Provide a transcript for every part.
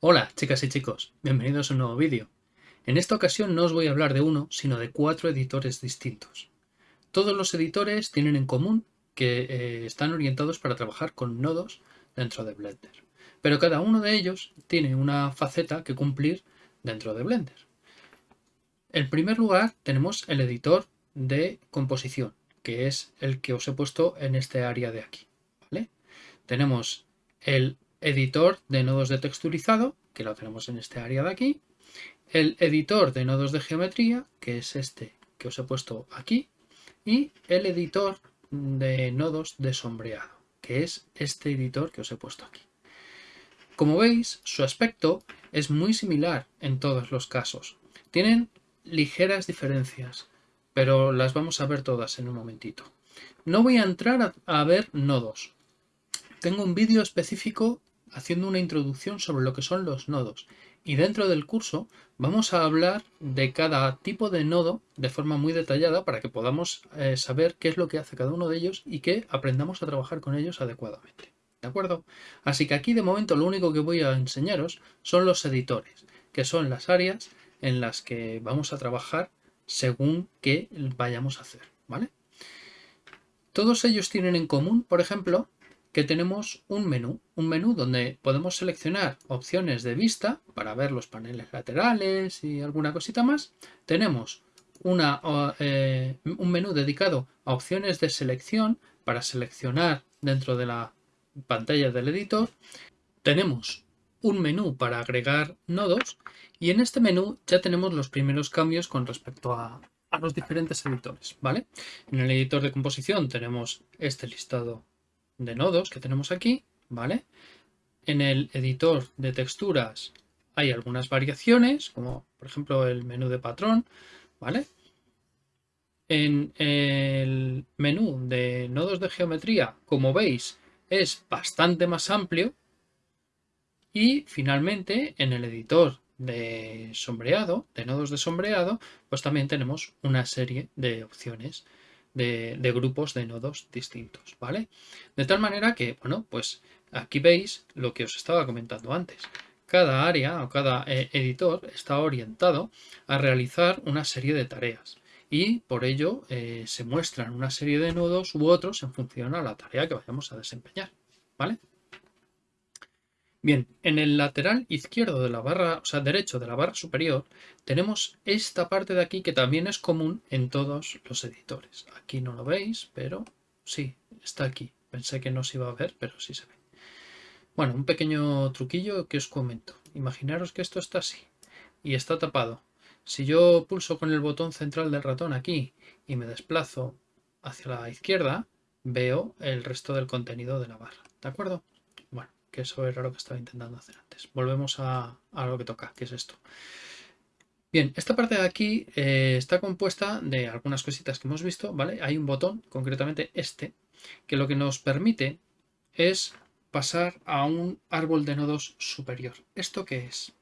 Hola chicas y chicos, bienvenidos a un nuevo vídeo. En esta ocasión no os voy a hablar de uno, sino de cuatro editores distintos. Todos los editores tienen en común que eh, están orientados para trabajar con nodos dentro de Blender. Pero cada uno de ellos tiene una faceta que cumplir dentro de Blender. En primer lugar tenemos el editor de composición, que es el que os he puesto en este área de aquí. Tenemos el editor de nodos de texturizado, que lo tenemos en este área de aquí, el editor de nodos de geometría, que es este que os he puesto aquí, y el editor de nodos de sombreado, que es este editor que os he puesto aquí. Como veis, su aspecto es muy similar en todos los casos. Tienen ligeras diferencias, pero las vamos a ver todas en un momentito. No voy a entrar a, ver nodos. Tengo un vídeo específico haciendo una introducción sobre lo que son los nodos. Y dentro del curso vamos a hablar de cada tipo de nodo de forma muy detallada para que podamos eh, saber qué es lo que hace cada uno de ellos y que aprendamos a trabajar con ellos adecuadamente. ¿De acuerdo? Así que aquí de momento lo único que voy a enseñaros son los editores, que son las áreas en las que vamos a trabajar según qué vayamos a hacer. ¿vale? Todos ellos tienen en común, por ejemplo, que tenemos un menú, un menú donde podemos seleccionar opciones de vista para ver los paneles laterales y alguna cosita más. Tenemos una, eh, un menú dedicado a opciones de selección para seleccionar dentro de la pantalla del editor. Tenemos un menú para agregar nodos y en este menú ya tenemos los primeros cambios con respecto a, los diferentes editores. ¿vale? En el editor de composición tenemos este listado de nodos que tenemos aquí, ¿vale? En el editor de texturas hay algunas variaciones, como por ejemplo el menú de patrón, ¿vale? En el menú de nodos de geometría, como veis, es bastante más amplio. Y finalmente, en el editor de sombreado, de nodos de sombreado, pues también tenemos una serie de opciones de, grupos de nodos distintos, ¿vale? De tal manera que, bueno, pues aquí veis lo que os estaba comentando antes. Cada área o cada eh, editor está orientado a realizar una serie de tareas y por ello eh, se muestran una serie de nodos u otros en función a la tarea que vayamos a desempeñar, ¿vale? Bien, en el lateral izquierdo de la barra, o sea, derecho de la barra superior, tenemos esta parte de aquí que también es común en todos los editores. Aquí no lo veis, pero sí, está aquí. Pensé que no se iba a ver, pero sí se ve. Bueno, un pequeño truquillo que os comento. Imaginaros que esto está así y está tapado. Si yo pulso con el botón central del ratón aquí y me desplazo hacia la izquierda, veo el resto del contenido de la barra. ¿De acuerdo? Que eso era lo que estaba intentando hacer antes. Volvemos a, lo que toca, que es esto. Bien, esta parte de aquí eh, está compuesta de algunas cositas que hemos visto, ¿vale? Hay un botón, concretamente este, que lo que nos permite es pasar a un árbol de nodos superior. ¿Esto qué es?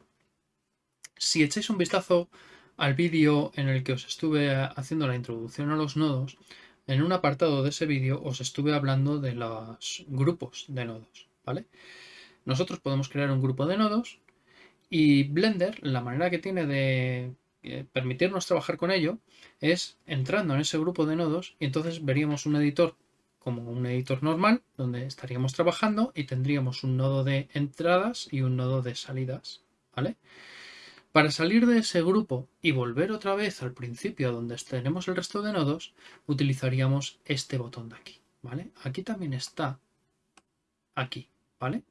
Si echáis un vistazo al vídeo en el que os estuve haciendo la introducción a los nodos, en un apartado de ese vídeo os estuve hablando de los grupos de nodos, ¿vale? nosotros podemos crear un grupo de nodos y Blender, la manera que tiene de eh, permitirnos trabajar con ello es entrando en ese grupo de nodos y entonces veríamos un editor como un editor normal donde estaríamos trabajando y tendríamos un nodo de entradas y un nodo de salidas, ¿vale? Para salir de ese grupo y volver otra vez al principio donde tenemos el resto de nodos, utilizaríamos este botón de aquí, ¿vale? Aquí también está, aquí, ¿vale?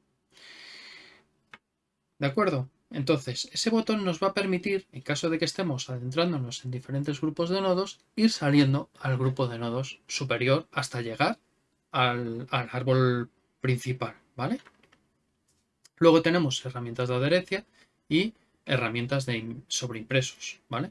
¿De acuerdo? Entonces, ese botón nos va a permitir, en caso de que estemos adentrándonos en diferentes grupos de nodos, ir saliendo al grupo de nodos superior hasta llegar al, árbol principal, ¿vale? Luego tenemos herramientas de adherencia y herramientas de sobreimpresos, ¿vale?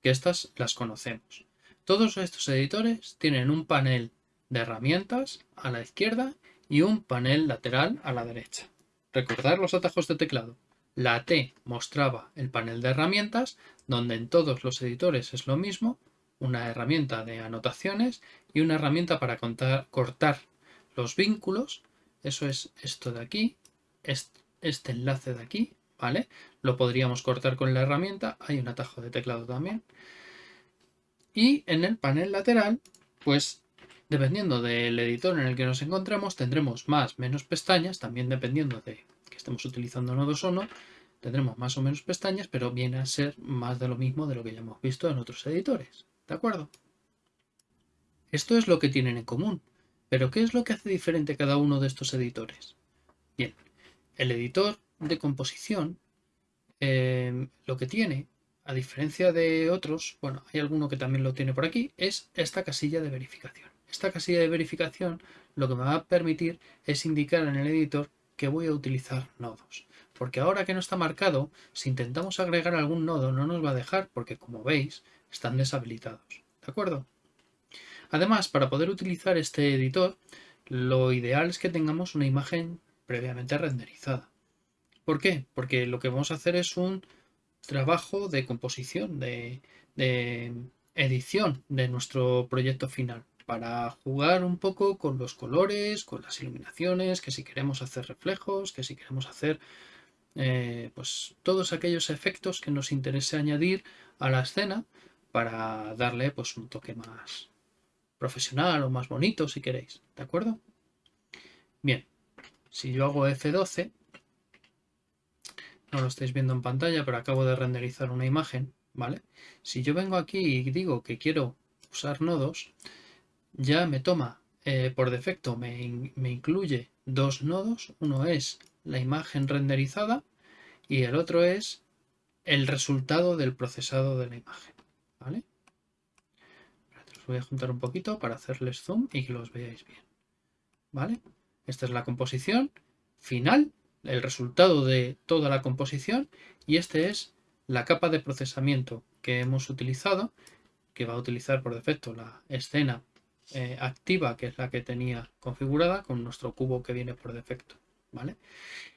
Que estas las conocemos. Todos estos editores tienen un panel de herramientas a la izquierda y un panel lateral a la derecha. Recordar los atajos de teclado. La T mostraba el panel de herramientas, donde en todos los editores es lo mismo, una herramienta de anotaciones y una herramienta para cortar los vínculos. Eso es esto de aquí, este enlace de aquí, ¿vale? Lo podríamos cortar con la herramienta, hay un atajo de teclado también. Y en el panel lateral, pues dependiendo del editor en el que nos encontremos, tendremos más, menos pestañas, también dependiendo de que estemos utilizando nodos o no, tendremos más o menos pestañas, pero viene a ser más de lo mismo de lo que ya hemos visto en otros editores. ¿De acuerdo? Esto es lo que tienen en común. Pero ¿qué es lo que hace diferente cada uno de estos editores? Bien, el editor de composición eh, lo que tiene, a diferencia de otros, bueno, hay alguno que también lo tiene por aquí, es esta casilla de verificación. Esta casilla de verificación lo que me va a permitir es indicar en el editor que voy a utilizar nodos. Porque ahora que no está marcado, si intentamos agregar algún nodo no nos va a dejar porque como veis están deshabilitados. ¿De acuerdo? Además, para poder utilizar este editor, lo ideal es que tengamos una imagen previamente renderizada. ¿Por qué? Porque lo que vamos a hacer es un trabajo de composición, de, edición de nuestro proyecto final para jugar un poco con los colores, con las iluminaciones, que si queremos hacer reflejos, que si queremos hacer eh, pues todos aquellos efectos que nos interese añadir a la escena para darle pues un toque más profesional o más bonito si queréis, ¿de acuerdo? Bien, si yo hago F12 no lo estáis viendo en pantalla, pero acabo de renderizar una imagen, ¿vale? Si yo vengo aquí y digo que quiero usar nodos, ya me toma, eh, por defecto, me, me incluye dos nodos. Uno es la imagen renderizada y el otro es el resultado del procesado de la imagen, ¿vale? Voy a juntar un poquito para hacerles zoom y que los veáis bien, ¿vale? Esta es la composición final el resultado de toda la composición y este es la capa de procesamiento que hemos utilizado, que va a utilizar por defecto la escena eh, activa, que es la que tenía configurada, con nuestro cubo que viene por defecto. ¿vale?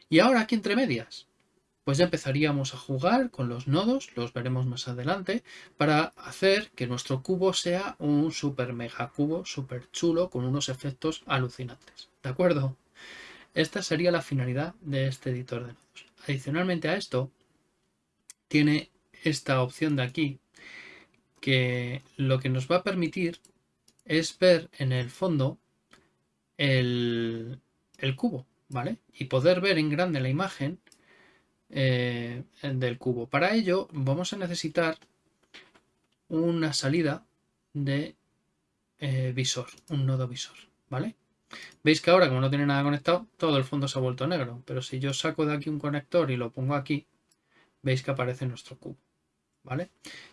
Y ahora aquí entre medias, pues ya empezaríamos a jugar con los nodos, los veremos más adelante, para hacer que nuestro cubo sea un super mega cubo, súper chulo, con unos efectos alucinantes. ¿De acuerdo? Esta sería la finalidad de este editor de nodos. Adicionalmente a esto, tiene esta opción de aquí, que lo que nos va a permitir es ver en el fondo el, cubo, ¿vale? Y poder ver en grande la imagen eh, del cubo. Para ello vamos a necesitar una salida de eh, visor, un nodo visor, ¿vale? Veis que ahora, como no tiene nada conectado, todo el fondo se ha vuelto negro. Pero si yo saco de aquí un conector y lo pongo aquí, veis que aparece nuestro cubo. ¿Vale?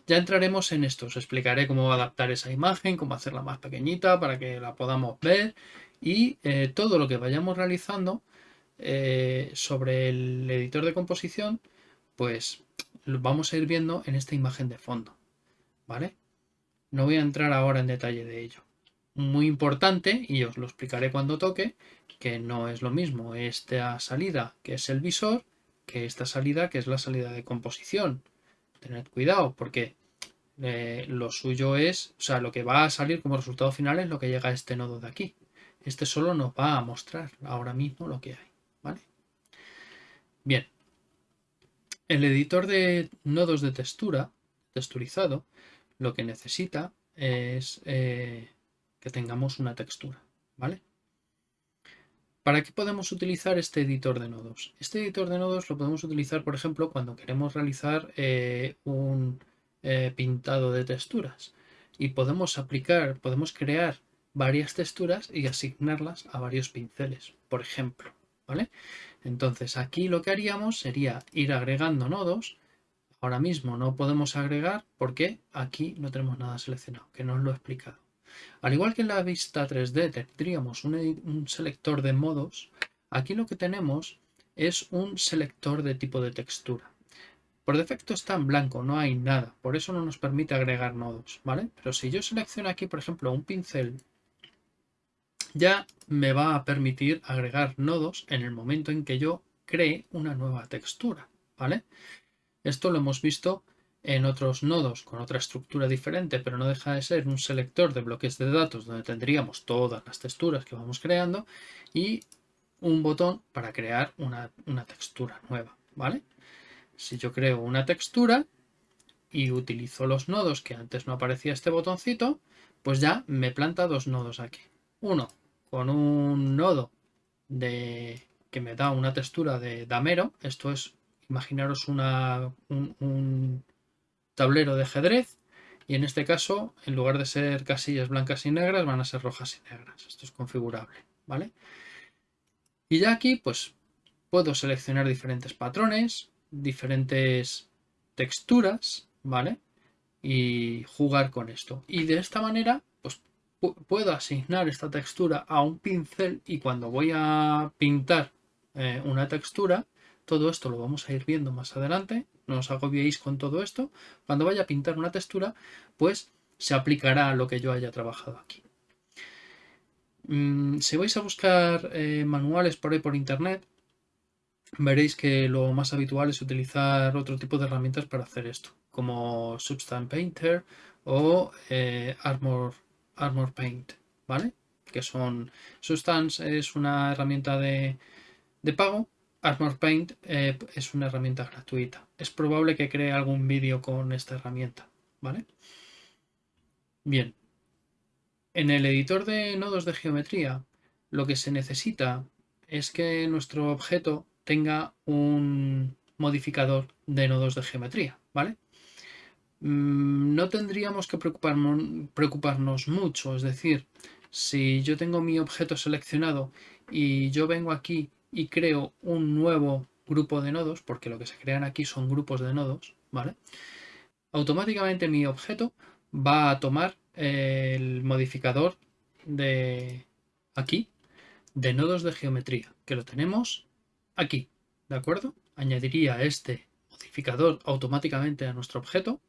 Ya entraremos en esto. Os explicaré cómo adaptar esa imagen, cómo hacerla más pequeñita para que la podamos ver. Y eh, todo lo que vayamos realizando eh, sobre el editor de composición, pues lo vamos a ir viendo en esta imagen de fondo. ¿Vale? No voy a entrar ahora en detalle de ello muy importante, y os lo explicaré cuando toque, que no es lo mismo esta salida que es el visor que esta salida que es la salida de composición. Tened cuidado porque eh, lo suyo es, o sea, lo que va a salir como resultado final es lo que llega a este nodo de aquí. Este solo nos va a mostrar ahora mismo lo que hay. ¿vale? Bien. El editor de nodos de textura, texturizado, lo que necesita es eh, que tengamos una textura, ¿vale? ¿Para qué podemos utilizar este editor de nodos? Este editor de nodos lo podemos utilizar, por ejemplo, cuando queremos realizar eh, un eh, pintado de texturas y podemos aplicar, podemos crear varias texturas y asignarlas a varios pinceles, por ejemplo, ¿vale? Entonces aquí lo que haríamos sería ir agregando nodos. Ahora mismo no podemos agregar porque aquí no tenemos nada seleccionado, que no os lo he explicado. Al igual que en la vista 3D tendríamos un, selector de modos, aquí lo que tenemos es un selector de tipo de textura. Por defecto está en blanco, no hay nada, por eso no nos permite agregar nodos, ¿vale? Pero si yo selecciono aquí, por ejemplo, un pincel, ya me va a permitir agregar nodos en el momento en que yo cree una nueva textura, ¿vale? Esto lo hemos visto en otros nodos con otra estructura diferente, pero no deja de ser un selector de bloques de datos donde tendríamos todas las texturas que vamos creando y un botón para crear una, una textura nueva, ¿vale? Si yo creo una textura y utilizo los nodos que antes no aparecía este botoncito, pues ya me planta dos nodos aquí. Uno con un nodo de que me da una textura de damero. Esto es, imaginaros una, un, tablero de ajedrez y en este caso, en lugar de ser casillas blancas y negras, van a ser rojas y negras. Esto es configurable, ¿vale? Y ya aquí, pues, puedo seleccionar diferentes patrones, diferentes texturas, ¿vale? Y jugar con esto. Y de esta manera, pues, puedo asignar esta textura a un pincel y cuando voy a pintar eh, una textura, todo esto lo vamos a ir viendo más adelante, no os agobiéis con todo esto. Cuando vaya a pintar una textura, pues se aplicará lo que yo haya trabajado aquí. Mm, si vais a buscar eh, manuales por ahí por internet, veréis que lo más habitual es utilizar otro tipo de herramientas para hacer esto, como Substance Painter o eh, Armor, Armor Paint, ¿vale? Que son Substance es una herramienta de, de pago Armor Paint eh, es una herramienta gratuita. Es probable que cree algún vídeo con esta herramienta, ¿vale? Bien. En el editor de nodos de geometría, lo que se necesita es que nuestro objeto tenga un modificador de nodos de geometría, ¿vale? Mm, no tendríamos que preocuparnos, preocuparnos mucho, es decir, si yo tengo mi objeto seleccionado y yo vengo aquí y creo un nuevo grupo de nodos, porque lo que se crean aquí son grupos de nodos, ¿vale? Automáticamente mi objeto va a tomar el modificador de aquí, de nodos de geometría, que lo tenemos aquí, ¿de acuerdo? Añadiría este modificador automáticamente a nuestro objeto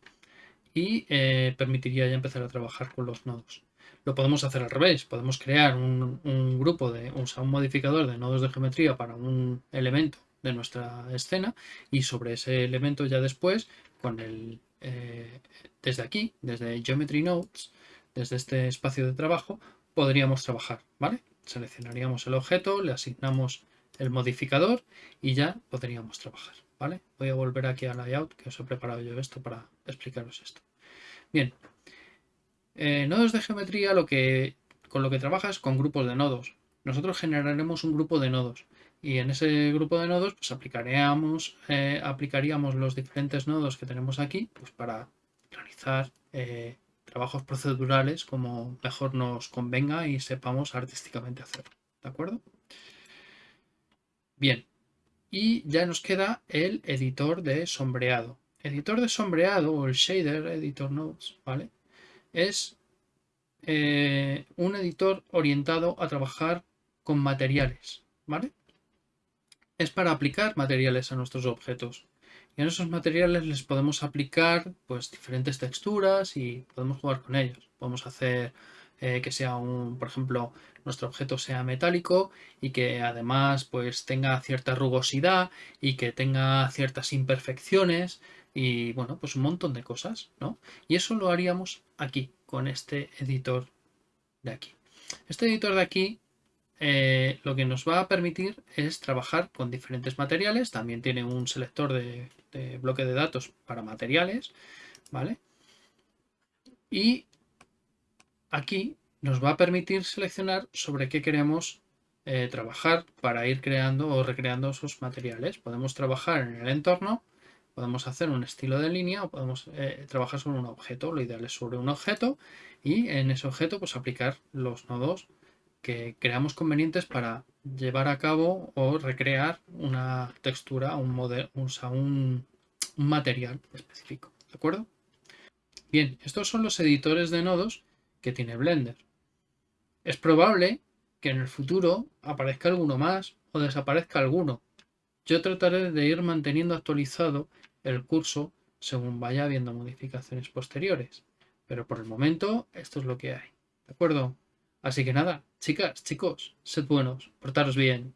y eh, permitiría ya empezar a trabajar con los nodos. Lo podemos hacer al revés, podemos crear un, grupo de, un modificador de nodos de geometría para un elemento de nuestra escena y sobre ese elemento ya después, con el, eh, desde aquí, desde Geometry Nodes, desde este espacio de trabajo, podríamos trabajar, ¿vale? Seleccionaríamos el objeto, le asignamos el modificador y ya podríamos trabajar, ¿vale? Voy a volver aquí a layout, que os he preparado yo esto para explicaros esto. Bien, eh, nodos de geometría lo que, con lo que trabajas con grupos de nodos. Nosotros generaremos un grupo de nodos y en ese grupo de nodos pues aplicaríamos, eh, aplicaríamos los diferentes nodos que tenemos aquí pues, para realizar eh, trabajos procedurales como mejor nos convenga y sepamos artísticamente hacerlo. ¿De acuerdo? Bien, y ya nos queda el editor de sombreado. Editor de sombreado o el shader editor nodes, ¿vale? Es eh, un editor orientado a trabajar con materiales, ¿vale? Es para aplicar materiales a nuestros objetos. Y en esos materiales les podemos aplicar pues diferentes texturas y podemos jugar con ellos. Podemos hacer eh, que sea un, por ejemplo, nuestro objeto sea metálico y que además pues tenga cierta rugosidad y que tenga ciertas imperfecciones y bueno, pues un montón de cosas, ¿no? Y eso lo haríamos aquí, con este editor de aquí. Este editor de aquí eh, lo que nos va a permitir es trabajar con diferentes materiales, también tiene un selector de, bloque de datos para materiales, ¿vale? Y aquí nos va a permitir seleccionar sobre qué queremos eh, trabajar para ir creando o recreando esos materiales. Podemos trabajar en el entorno Podemos hacer un estilo de línea o podemos eh, trabajar sobre un objeto. Lo ideal es sobre un objeto y en ese objeto pues aplicar los nodos que creamos convenientes para llevar a cabo o recrear una textura, un, modelo, un, un material específico. ¿De acuerdo? Bien, estos son los editores de nodos que tiene Blender. Es probable que en el futuro aparezca alguno más o desaparezca alguno. Yo trataré de ir manteniendo actualizado el curso según vaya habiendo modificaciones posteriores. Pero por el momento esto es lo que hay. ¿De acuerdo? Así que nada, chicas, chicos, sed buenos, portaros bien.